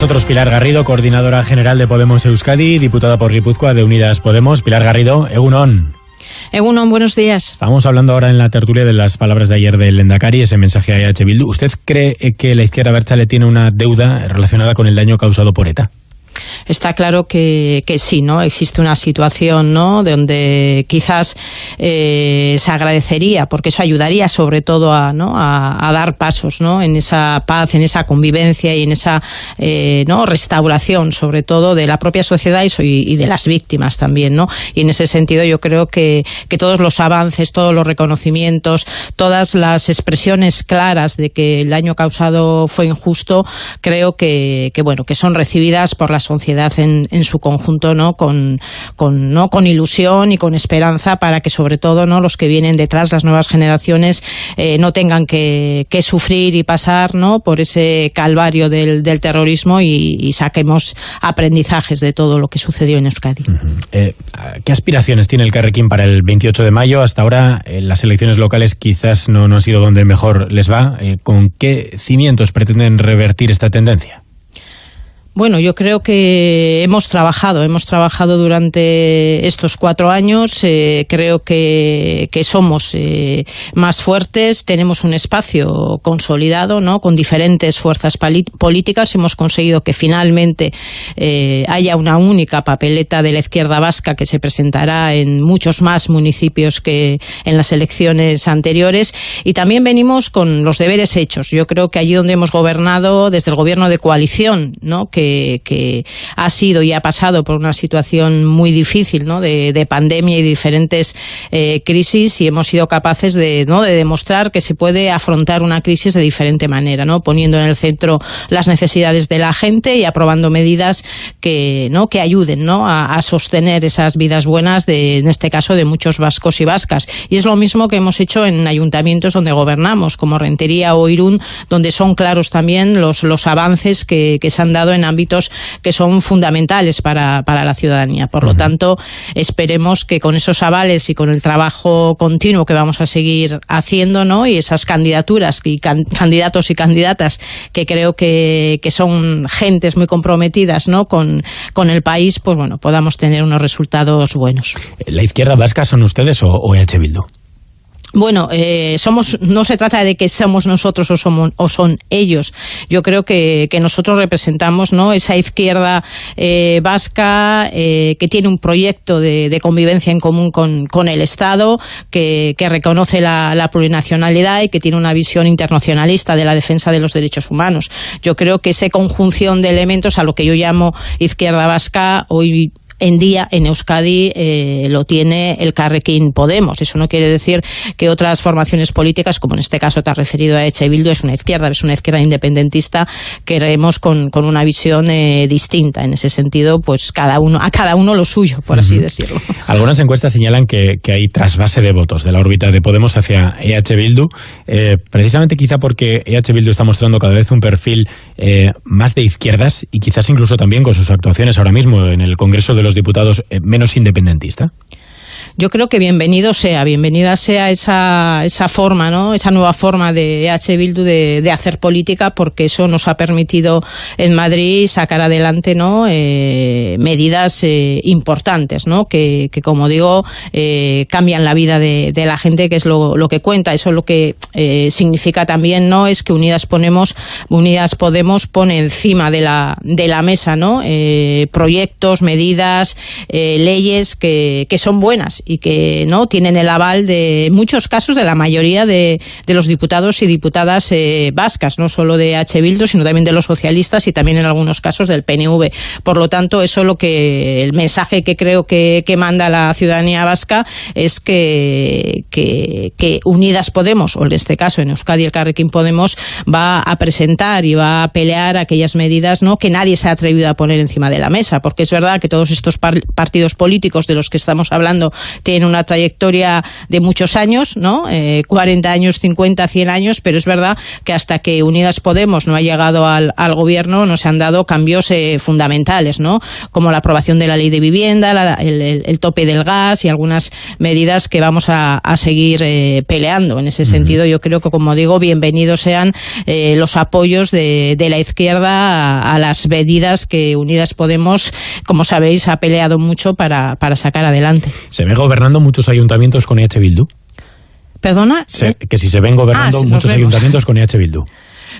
Nosotros Pilar Garrido, coordinadora general de Podemos Euskadi, diputada por Guipúzcoa de Unidas Podemos. Pilar Garrido, Egunon. Egunon, buenos días. Estamos hablando ahora en la tertulia de las palabras de ayer del Lendakari, ese mensaje a EH Bildu. ¿Usted cree que la izquierda le tiene una deuda relacionada con el daño causado por ETA? Está claro que, que sí, ¿no? Existe una situación, ¿no? Donde quizás eh, se agradecería, porque eso ayudaría sobre todo a, ¿no? a, dar pasos, ¿no? En esa paz, en esa convivencia y en esa, eh, ¿no? Restauración, sobre todo, de la propia sociedad y, de las víctimas también, ¿no? Y en ese sentido yo creo que, que todos los avances, todos los reconocimientos, todas las expresiones claras de que el daño causado fue injusto, creo que, que bueno, que son recibidas por la sociedad en, su conjunto, ¿no? Con, con, ¿no? con ilusión y con esperanza para que sobre todo ¿no? los que vienen detrás, las nuevas generaciones, eh, no tengan que, sufrir y pasar ¿no? por ese calvario del, terrorismo y, saquemos aprendizajes de todo lo que sucedió en Euskadi. Eh, ¿Qué aspiraciones tiene el Carrequín para el 28 de mayo? Hasta ahora eh, las elecciones locales quizás no, no han sido donde mejor les va. ¿Con qué cimientos pretenden revertir esta tendencia? Bueno, yo creo que hemos trabajado, hemos trabajado durante estos cuatro años, eh, creo que, somos eh, más fuertes, tenemos un espacio consolidado, ¿no? Con diferentes fuerzas políticas, hemos conseguido que finalmente eh, haya una única papeleta de la izquierda vasca que se presentará en muchos más municipios que en las elecciones anteriores y también venimos con los deberes hechos. Yo creo que allí donde hemos gobernado desde el gobierno de coalición, ¿no? Que que, ha sido y ha pasado por una situación muy difícil ¿no? de, pandemia y diferentes eh, crisis y hemos sido capaces de, ¿no? de demostrar que se puede afrontar una crisis de diferente manera, ¿no? poniendo en el centro las necesidades de la gente y aprobando medidas que, ¿no? que ayuden ¿no? a, sostener esas vidas buenas, de, en este caso de muchos vascos y vascas. Y es lo mismo que hemos hecho en ayuntamientos donde gobernamos, como Rentería o Irún, donde son claros también los, los avances que, que se han dado en ámbitos que son fundamentales para, la ciudadanía. Por lo tanto, esperemos que con esos avales y con el trabajo continuo que vamos a seguir haciendo, ¿no? Y esas candidaturas y candidatos y candidatas que creo que, son gentes muy comprometidas, ¿no? Con, con el país, pues bueno, podamos tener unos resultados buenos. ¿La izquierda vasca son ustedes o, o EH Bildu? Bueno, eh, somos, no se trata de que somos nosotros o, somos, o son ellos. Yo creo que, que nosotros representamos ¿no? esa izquierda eh, vasca eh, que tiene un proyecto de, de convivencia en común con, con el Estado, que, que reconoce la, la, plurinacionalidad y que tiene una visión internacionalista de la defensa de los derechos humanos. Yo creo que esa conjunción de elementos a lo que yo llamo izquierda vasca hoy en día en Euskadi eh, lo tiene el Carrequín Podemos. Eso no quiere decir que otras formaciones políticas, como en este caso te has referido a Eche Bildu, es una izquierda, es una izquierda independentista, queremos con, con una visión eh, distinta. En ese sentido, pues cada uno, a cada uno lo suyo, por así decirlo. Algunas encuestas señalan que, que, hay trasvase de votos de la órbita de Podemos hacia EH Bildu, eh, precisamente quizá porque EH Bildu está mostrando cada vez un perfil más de izquierdas y quizás incluso también con sus actuaciones ahora mismo en el Congreso de los diputados eh, menos independentista? Yo creo que bienvenido sea, bienvenida sea esa, esa forma, ¿no? esa nueva forma de EH Bildu de, de hacer política, porque eso nos ha permitido en Madrid sacar adelante ¿no? Eh, medidas eh, importantes, ¿no? Que, que como digo, eh, cambian la vida de, de, la gente, que es lo, lo que cuenta. Eso lo que eh, significa también no es que Unidas ponemos, Unidas Podemos pone encima de la, de la mesa ¿no? Eh, proyectos, medidas, leyes que, que son buenas y que no tienen el aval de muchos casos de la mayoría de, de los diputados y diputadas eh, vascas, no solo de H. Bildu, sino también de los socialistas y también en algunos casos del PNV. Por lo tanto, eso lo que el mensaje que creo que, que manda la ciudadanía vasca es que, que, que, Unidas Podemos, o en este caso en Euskadi el Carrequín Podemos, va a presentar y va a pelear aquellas medidas no que nadie se ha atrevido a poner encima de la mesa, porque es verdad que todos estos par partidos políticos de los que estamos hablando tiene una trayectoria de muchos años, ¿no? 40 años, 50, 100 años, pero es verdad que hasta que Unidas Podemos no ha llegado al, al gobierno no se han dado cambios fundamentales, ¿no? Como la aprobación de la ley de vivienda, el, tope del gas y algunas medidas que vamos a, seguir peleando. En ese sentido, yo creo que, como digo, bienvenidos sean los apoyos de, la izquierda a, las medidas que Unidas Podemos, como sabéis, ha peleado mucho para, para sacar adelante. ¿Se ve gobernando muchos ayuntamientos con EH Bildu? ¿Perdona? que si se ven gobernando ah, muchos ayuntamientos con EH Bildu.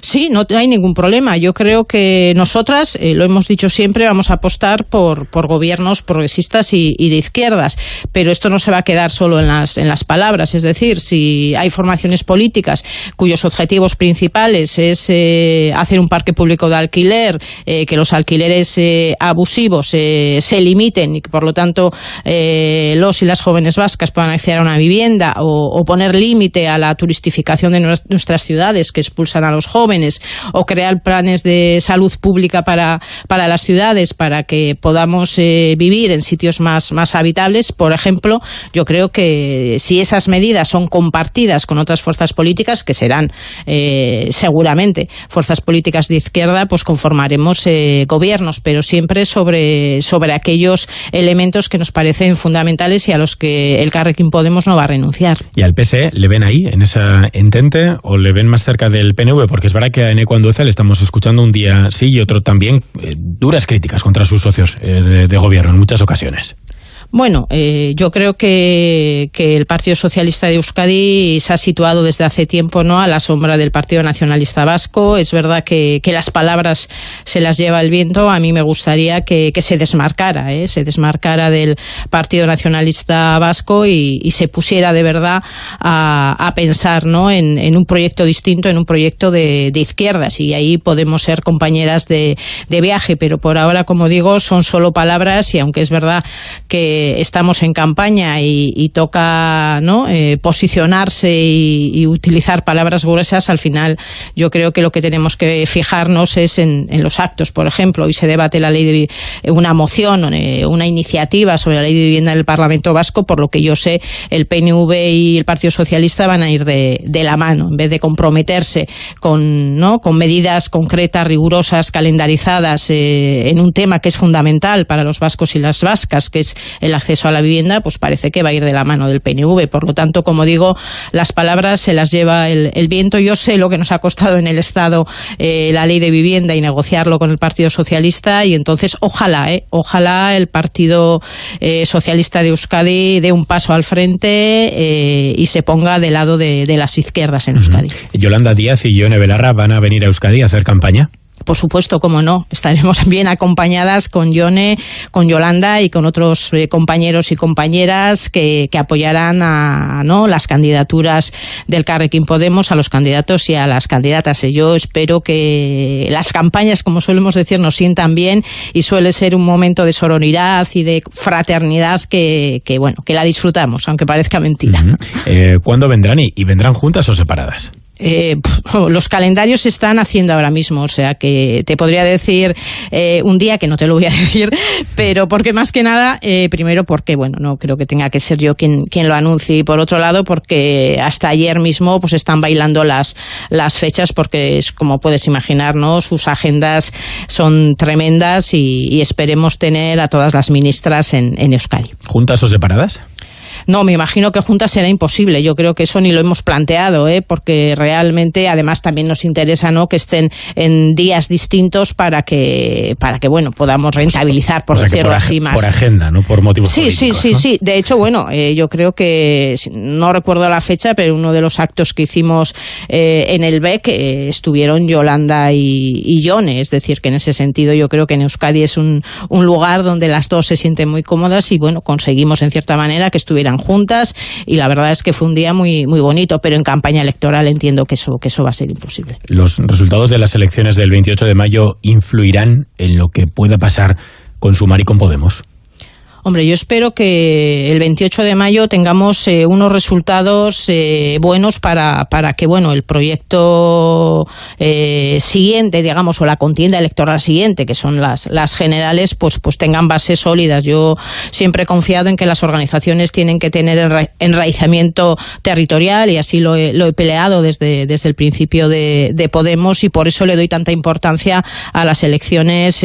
Sí, no hay ningún problema. Yo creo que nosotras, eh, lo hemos dicho siempre, vamos a apostar por, por gobiernos progresistas y, de izquierdas. Pero esto no se va a quedar solo en las, en las palabras. Es decir, si hay formaciones políticas cuyos objetivos principales es eh, hacer un parque público de alquiler, eh, que los alquileres abusivos se limiten y que, por lo tanto, los y las jóvenes vascas puedan acceder a una vivienda o, o poner límite a la turistificación de nuestras ciudades que expulsan a los jóvenes, o crear planes de salud pública para, para las ciudades para que podamos eh, vivir en sitios más, más habitables, por ejemplo, yo creo que si esas medidas son compartidas con otras fuerzas políticas, que serán eh, seguramente fuerzas políticas de izquierda, pues conformaremos eh, gobiernos, pero siempre sobre, sobre aquellos elementos que nos parecen fundamentales y a los que el Carrequín Podemos no va a renunciar. ¿Y al PSE le ven ahí, en esa entente, o le ven más cerca del PNV? Porque es verdad que a Eneco Andueza le estamos escuchando un día sí y otro también eh, duras críticas contra sus socios eh, de gobierno en muchas ocasiones. Bueno, eh, yo creo que, el Partido Socialista de Euskadi se ha situado desde hace tiempo no a la sombra del Partido Nacionalista Vasco. Es verdad que, las palabras se las lleva el viento. A mí me gustaría que, se desmarcara, ¿eh? se desmarcara del Partido Nacionalista Vasco y, se pusiera de verdad a, pensar ¿no? En, un proyecto distinto, en un proyecto de, izquierdas. Y ahí podemos ser compañeras de viaje. Pero por ahora, como digo, son solo palabras y aunque es verdad que estamos en campaña y, toca ¿no? Eh, posicionarse y, utilizar palabras gruesas, al final yo creo que lo que tenemos que fijarnos es en, los actos. Por ejemplo, hoy se debate la ley de eh, una moción, eh, una iniciativa sobre la ley de vivienda del Parlamento Vasco, por lo que yo sé, el PNV y el Partido Socialista van a ir de, la mano, en vez de comprometerse con, ¿no? con medidas concretas, rigurosas, calendarizadas en un tema que es fundamental para los vascos y las vascas, que es el acceso a la vivienda, pues parece que va a ir de la mano del PNV. Por lo tanto, como digo, las palabras se las lleva el, viento. Yo sé lo que nos ha costado en el Estado eh, la ley de vivienda y negociarlo con el Partido Socialista y entonces ojalá, eh, ojalá el Partido eh, Socialista de Euskadi dé un paso al frente y se ponga del lado de, las izquierdas en Euskadi. Yolanda Díaz y Ione Belarra van a venir a Euskadi a hacer campaña por supuesto, como no, estaremos bien acompañadas con Yone, con Yolanda y con otros eh, compañeros y compañeras que, apoyarán a ¿no? las candidaturas del Carrequín Podemos, a los candidatos y a las candidatas. Yo espero que las campañas, como solemos decir, nos sientan bien y suele ser un momento de sororidad y de fraternidad que, bueno, que la disfrutamos, aunque parezca mentira. Eh, ¿Cuándo vendrán y vendrán juntas o separadas? Eh, los calendarios se están haciendo ahora mismo, o sea que te podría decir eh, un día que no te lo voy a decir, pero porque más que nada, eh, primero porque, bueno, no creo que tenga que ser yo quien, quien lo anuncie y por otro lado porque hasta ayer mismo pues están bailando las, las fechas porque es como puedes imaginar, ¿no? Sus agendas son tremendas y, esperemos tener a todas las ministras en, en Euskadi. ¿Juntas o separadas? No, me imagino que juntas será imposible. Yo creo que eso ni lo hemos planteado, ¿eh? porque realmente además también nos interesa ¿no? que estén en días distintos para que, para que bueno, podamos rentabilizar, por decirlo así más. Por agenda, no por motivos Sí, sí, sí, sí. De hecho, bueno, eh, yo creo que, no recuerdo la fecha, pero uno de los actos que hicimos eh, en el BEC eh, estuvieron Yolanda y, y Yone. Es decir, que en ese sentido yo creo que en Euskadi es un, un lugar donde las dos se sienten muy cómodas y bueno, conseguimos en cierta manera que estuvieran juntas y la verdad es que fue un día muy, muy bonito, pero en campaña electoral entiendo que eso, que eso va a ser imposible. ¿Los resultados de las elecciones del 28 de mayo influirán en lo que pueda pasar con Sumar y con Podemos? Hombre, yo espero que el 28 de mayo tengamos eh, unos resultados eh, buenos para, para que bueno el proyecto eh, siguiente, digamos, o la contienda electoral siguiente, que son las, las generales, pues, pues tengan bases sólidas. Yo siempre he confiado en que las organizaciones tienen que tener enraizamiento territorial y así lo he, lo he peleado desde, desde el principio de, de, Podemos y por eso le doy tanta importancia a las elecciones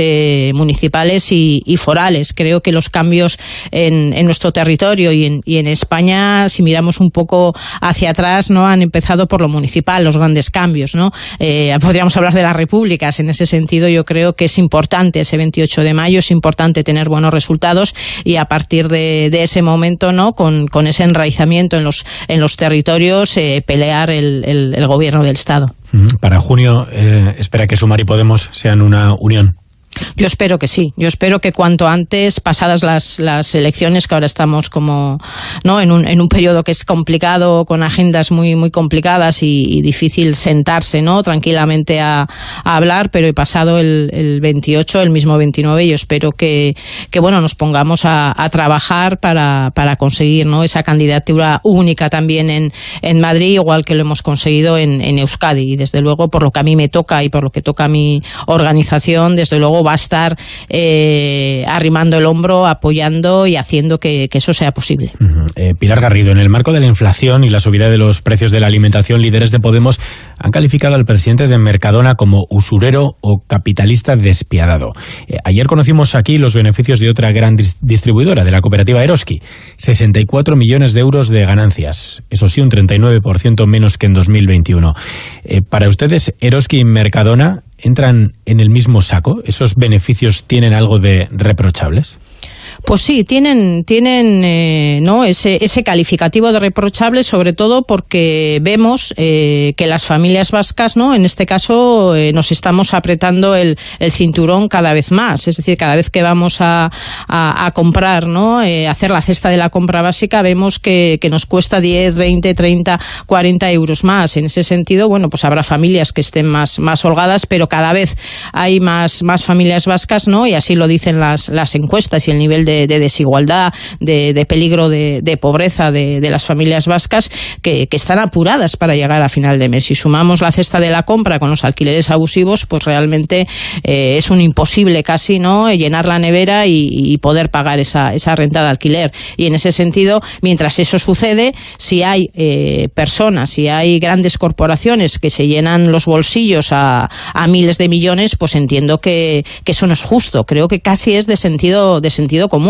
municipales y, y forales. Creo que los cambios en, nuestro territorio y en, España, si miramos un poco hacia atrás, no han empezado por lo municipal, los grandes cambios. ¿no? Eh, podríamos hablar de las repúblicas. En ese sentido, yo creo que es importante ese 28 de mayo, es importante tener buenos resultados y a partir de, ese momento, no con, ese enraizamiento en los, en los territorios, eh, pelear el, el, el, gobierno del Estado. Para junio, eh, espera que Sumar y Podemos sean una unión. Yo espero que sí. Yo espero que cuanto antes, pasadas las, las elecciones, que ahora estamos como no en un, en un periodo que es complicado, con agendas muy muy complicadas y, difícil sentarse no tranquilamente a, a hablar, pero he pasado el, el, 28, el mismo 29, y yo espero que, que bueno nos pongamos a, a trabajar para, para conseguir no esa candidatura única también en, en Madrid, igual que lo hemos conseguido en, en Euskadi. Y desde luego, por lo que a mí me toca y por lo que toca a mi organización, desde luego va a estar eh, arrimando el hombro, apoyando y haciendo que, eso sea posible. Eh, Pilar Garrido, en el marco de la inflación y la subida de los precios de la alimentación, líderes de Podemos han calificado al presidente de Mercadona como usurero o capitalista despiadado. Eh, ayer conocimos aquí los beneficios de otra gran dis distribuidora, de la cooperativa Eroski. 64 millones de euros de ganancias. Eso sí, un 39% menos que en 2021. Eh, para ustedes, Eroski y Mercadona entran en el mismo saco? ¿Esos beneficios tienen algo de reprochables? Pues sí, tienen, tienen eh, ¿no? ese, ese calificativo de reprochable, sobre todo porque vemos eh, que las familias vascas, ¿no? en este caso, eh, nos estamos apretando el, el, cinturón cada vez más. Es decir, cada vez que vamos a, a, a comprar, ¿no? Eh, hacer la cesta de la compra básica, vemos que, que, nos cuesta 10, 20, 30, 40 euros más. En ese sentido, bueno, pues habrá familias que estén más, más holgadas, pero cada vez hay más, más familias vascas, ¿no? y así lo dicen las, las encuestas y el nivel de, de desigualdad, de, peligro de, pobreza de, las familias vascas que, están apuradas para llegar a final de mes. Si sumamos la cesta de la compra con los alquileres abusivos, pues realmente eh, es un imposible casi no llenar la nevera y, poder pagar esa, esa renta de alquiler. Y en ese sentido, mientras eso sucede, si hay eh, personas, si hay grandes corporaciones que se llenan los bolsillos a, miles de millones, pues entiendo que, que, eso no es justo. Creo que casi es de sentido, de sentido común.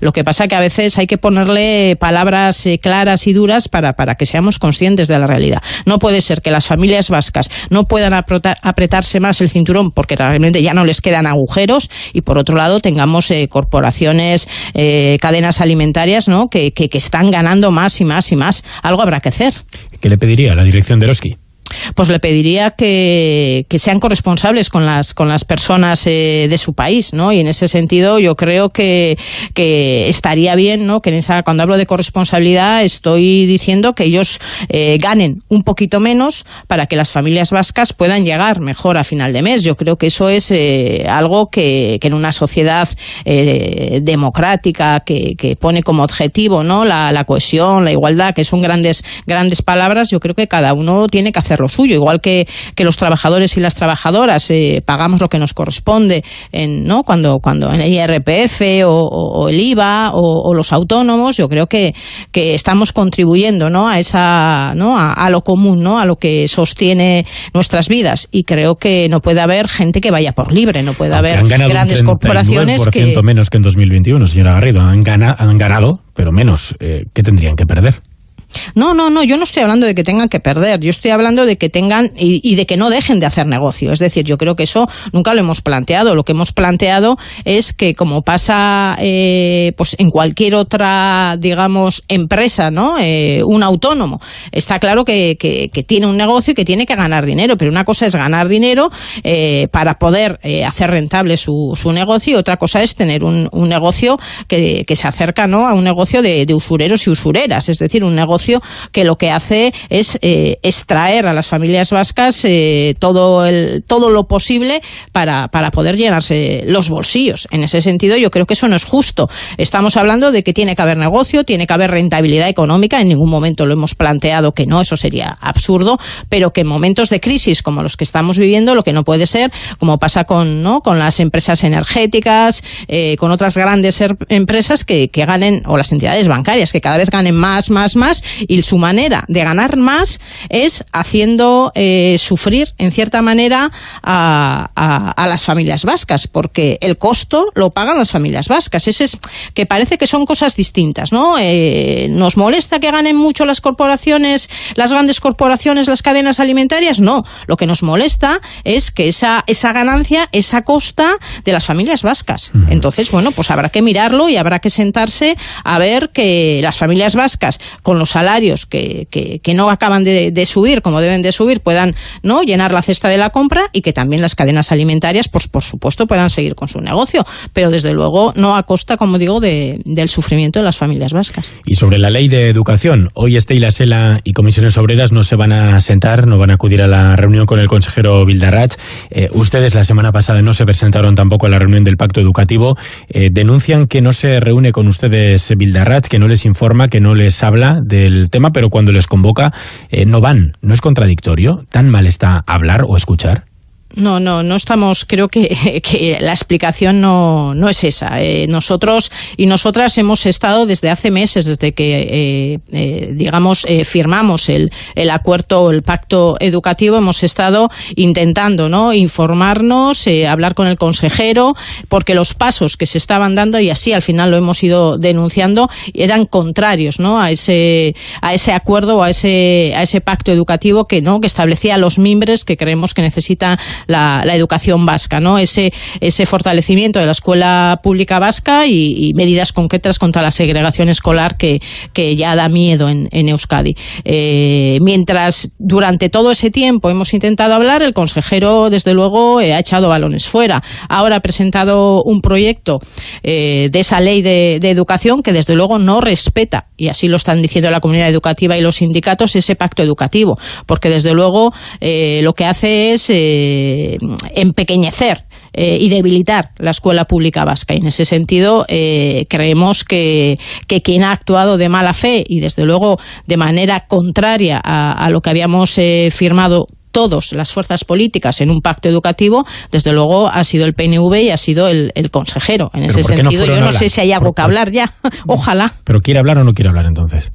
Lo que pasa que a veces hay que ponerle palabras eh, claras y duras para, para que seamos conscientes de la realidad. No puede ser que las familias vascas no puedan apretar, apretarse más el cinturón porque realmente ya no les quedan agujeros y por otro lado tengamos eh, corporaciones, eh, cadenas alimentarias ¿no? Que, que, que, están ganando más y más y más. Algo habrá que hacer. ¿Qué le pediría a la dirección de Eroski? Pues le pediría que, sean corresponsables con las, con las personas eh, de su país, ¿no? Y en ese sentido yo creo que, estaría bien, ¿no? Que en esa, cuando hablo de corresponsabilidad estoy diciendo que ellos eh, ganen un poquito menos para que las familias vascas puedan llegar mejor a final de mes. Yo creo que eso es eh, algo que, en una sociedad eh, democrática que, que, pone como objetivo, ¿no? La, la cohesión, la igualdad, que son grandes, grandes palabras, yo creo que cada uno tiene que hacer lo suyo, igual que, que los trabajadores y las trabajadoras eh, pagamos lo que nos corresponde en, ¿no? cuando, cuando en el IRPF o, o, o el IVA o, o, los autónomos, yo creo que, que estamos contribuyendo ¿no? a esa ¿no? A, a, lo común, ¿no? a lo que sostiene nuestras vidas y creo que no puede haber gente que vaya por libre, no puede haber grandes corporaciones que menos que en 2021, señora Garrido, han, gana, han ganado, pero menos, eh, ¿qué tendrían que perder? No, no, no, yo no estoy hablando de que tengan que perder, yo estoy hablando de que tengan y, de que no dejen de hacer negocio. Es decir, yo creo que eso nunca lo hemos planteado. Lo que hemos planteado es que, como pasa eh, pues en cualquier otra, digamos, empresa, ¿no? Eh, un autónomo, está claro que, que, que, tiene un negocio y que tiene que ganar dinero, pero una cosa es ganar dinero eh, para poder eh, hacer rentable su, su, negocio y otra cosa es tener un, un negocio que, que, se acerca, ¿no? A un negocio de, de usureros y usureras, es decir, un negocio que lo que hace es eh, extraer a las familias vascas eh, todo, el, todo lo posible para, para poder llenarse los bolsillos. En ese sentido, yo creo que eso no es justo. Estamos hablando de que tiene que haber negocio, tiene que haber rentabilidad económica. En ningún momento lo hemos planteado que no, eso sería absurdo, pero que en momentos de crisis como los que estamos viviendo, lo que no puede ser, como pasa con, ¿no? con las empresas energéticas, eh, con otras grandes er, empresas que, que ganen, o las entidades bancarias, que cada vez ganen más, más, más, y su manera de ganar más es haciendo eh, sufrir, en cierta manera, a, a, a, las familias vascas, porque el costo lo pagan las familias vascas. Ese es que parece que son cosas distintas, ¿no? Eh, ¿Nos molesta que ganen mucho las corporaciones, las grandes corporaciones, las cadenas alimentarias? No. Lo que nos molesta es que esa, esa ganancia es a costa de las familias vascas. Entonces, bueno, pues habrá que mirarlo y habrá que sentarse a ver que las familias vascas, con los salarios que, que, no acaban de, de, subir como deben de subir, puedan no llenar la cesta de la compra y que también las cadenas alimentarias, pues por supuesto, puedan seguir con su negocio. Pero desde luego no a costa, como digo, de, del sufrimiento de las familias vascas. Y sobre la ley de educación, hoy la Sela y comisiones obreras no se van a sentar, no van a acudir a la reunión con el consejero Vildarrach. Eh, ustedes la semana pasada no se presentaron tampoco a la reunión del pacto educativo. Eh, denuncian que no se reúne con ustedes Vildarrach, que no les informa, que no les habla del tema, pero cuando les convoca eh, no van. ¿No es contradictorio? ¿Tan mal está hablar o escuchar? No, no, no estamos, creo que, que la explicación no, no es esa. Eh, nosotros y nosotras hemos estado desde hace meses, desde que, eh, eh, digamos, eh, firmamos el, el acuerdo, el pacto educativo, hemos estado intentando, ¿no? Informarnos, eh, hablar con el consejero, porque los pasos que se estaban dando, y así al final lo hemos ido denunciando, eran contrarios, ¿no? A ese, a ese acuerdo o a ese, a ese pacto educativo que, ¿no? Que establecía los mimbres que creemos que necesita la, la, educación vasca, ¿no? Ese, ese fortalecimiento de la escuela pública vasca y, medidas concretas contra la segregación escolar que, que ya da miedo en, Euskadi. Eh, mientras durante todo ese tiempo hemos intentado hablar, el consejero, desde luego, eh, ha echado balones fuera. Ahora ha presentado un proyecto eh, de esa ley de, educación que, desde luego, no respeta, y así lo están diciendo la comunidad educativa y los sindicatos, ese pacto educativo, porque, desde luego, lo que hace es eh, empequeñecer eh, y debilitar la escuela pública vasca. Y en ese sentido eh, creemos que, que, quien ha actuado de mala fe y desde luego de manera contraria a, a lo que habíamos eh, firmado todas las fuerzas políticas en un pacto educativo, desde luego ha sido el PNV y ha sido el, el consejero. En ese sentido, no yo no sé si hay algo que hablar ya. Ojalá. ¿Pero quiere hablar o no quiere hablar entonces?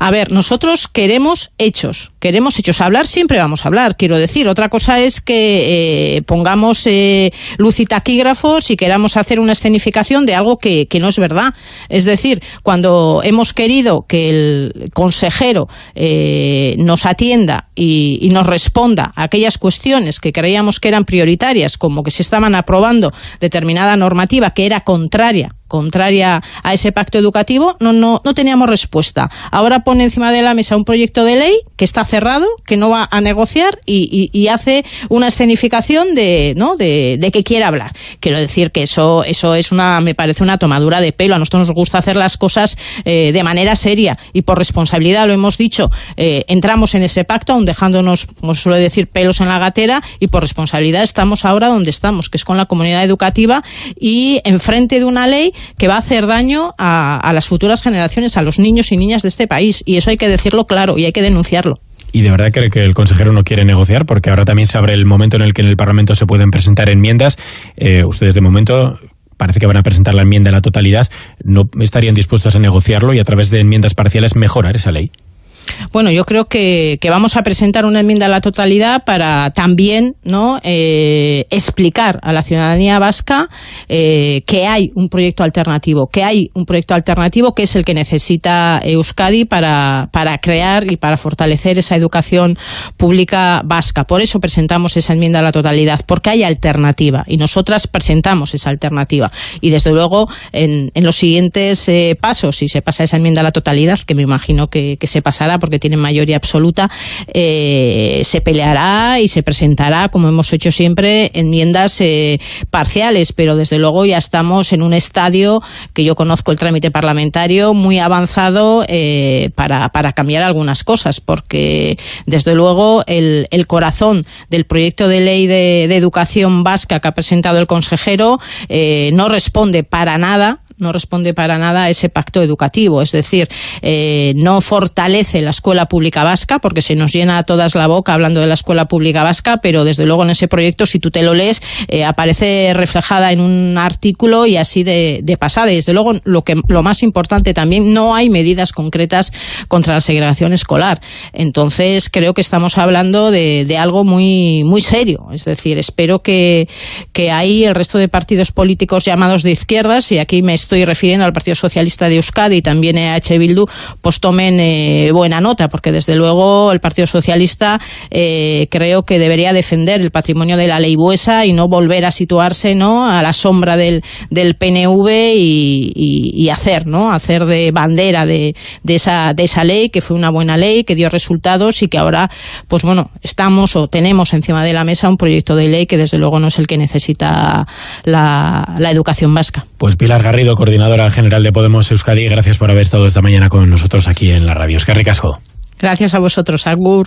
A ver, nosotros queremos hechos, queremos hechos. Hablar siempre vamos a hablar, quiero decir. Otra cosa es que eh, pongamos eh, luz y taquígrafos y queramos hacer una escenificación de algo que, que, no es verdad. Es decir, cuando hemos querido que el consejero eh, nos atienda y, y, nos responda a aquellas cuestiones que creíamos que eran prioritarias, como que se estaban aprobando determinada normativa que era contraria contraria a ese pacto educativo, no, no, no teníamos respuesta. Ahora pone encima de la mesa un proyecto de ley que está cerrado, que no va a negociar y, y, y hace una escenificación de, ¿no? de, de, que quiere hablar. Quiero decir que eso, eso es una, me parece una tomadura de pelo. A nosotros nos gusta hacer las cosas eh, de manera seria y por responsabilidad, lo hemos dicho, eh, entramos en ese pacto, aun dejándonos, como suele decir, pelos en la gatera y por responsabilidad estamos ahora donde estamos, que es con la comunidad educativa y enfrente de una ley que va a hacer daño a, a las futuras generaciones, a los niños y niñas de este país. Y eso hay que decirlo claro y hay que denunciarlo. ¿Y de verdad cree que el consejero no quiere negociar? Porque ahora también se abre el momento en el que en el Parlamento se pueden presentar enmiendas. Eh, ustedes de momento parece que van a presentar la enmienda a la totalidad. ¿No estarían dispuestos a negociarlo y a través de enmiendas parciales mejorar esa ley? Bueno, yo creo que, vamos a presentar una enmienda a la totalidad para también ¿no? Eh, explicar a la ciudadanía vasca eh, que hay un proyecto alternativo, que hay un proyecto alternativo que es el que necesita Euskadi para, para crear y para fortalecer esa educación pública vasca. Por eso presentamos esa enmienda a la totalidad, porque hay alternativa y nosotras presentamos esa alternativa. Y desde luego en, en los siguientes eh, pasos, si se pasa esa enmienda a la totalidad, que me imagino que se pasará porque tiene mayoría absoluta, eh, se peleará y se presentará, como hemos hecho siempre, enmiendas eh, parciales, pero desde luego ya estamos en un estadio que yo conozco el trámite parlamentario muy avanzado eh, para, para cambiar algunas cosas, porque desde luego el, el corazón del proyecto de ley de, educación vasca que ha presentado el consejero no responde para nada no responde para nada a ese pacto educativo. Es decir, eh, no fortalece la escuela pública vasca, porque se nos llena a todas la boca hablando de la escuela pública vasca, pero desde luego en ese proyecto, si tú te lo lees, eh, aparece reflejada en un artículo y así de, pasada. Y desde luego, lo, que, lo más importante también, no hay medidas concretas contra la segregación escolar. Entonces, creo que estamos hablando de, algo muy, muy serio. Es decir, espero que, que ahí el resto de partidos políticos llamados de izquierdas, y aquí me estoy refiriendo al Partido Socialista de Euskadi y también a H. Bildu, pues tomen eh, buena nota, porque desde luego el Partido Socialista eh, creo que debería defender el patrimonio de la ley Buesa y no volver a situarse ¿no? a la sombra del, del PNV y, y, y, hacer, ¿no? hacer de bandera de, de, esa, de esa ley, que fue una buena ley, que dio resultados y que ahora, pues bueno, estamos o tenemos encima de la mesa un proyecto de ley que desde luego no es el que necesita la, la educación vasca. Pues Pilar Garrido, coordinadora general de Podemos Euskadi, gracias por haber estado esta mañana con nosotros aquí en la radio. Es que ricasco. Gracias a vosotros, Agur.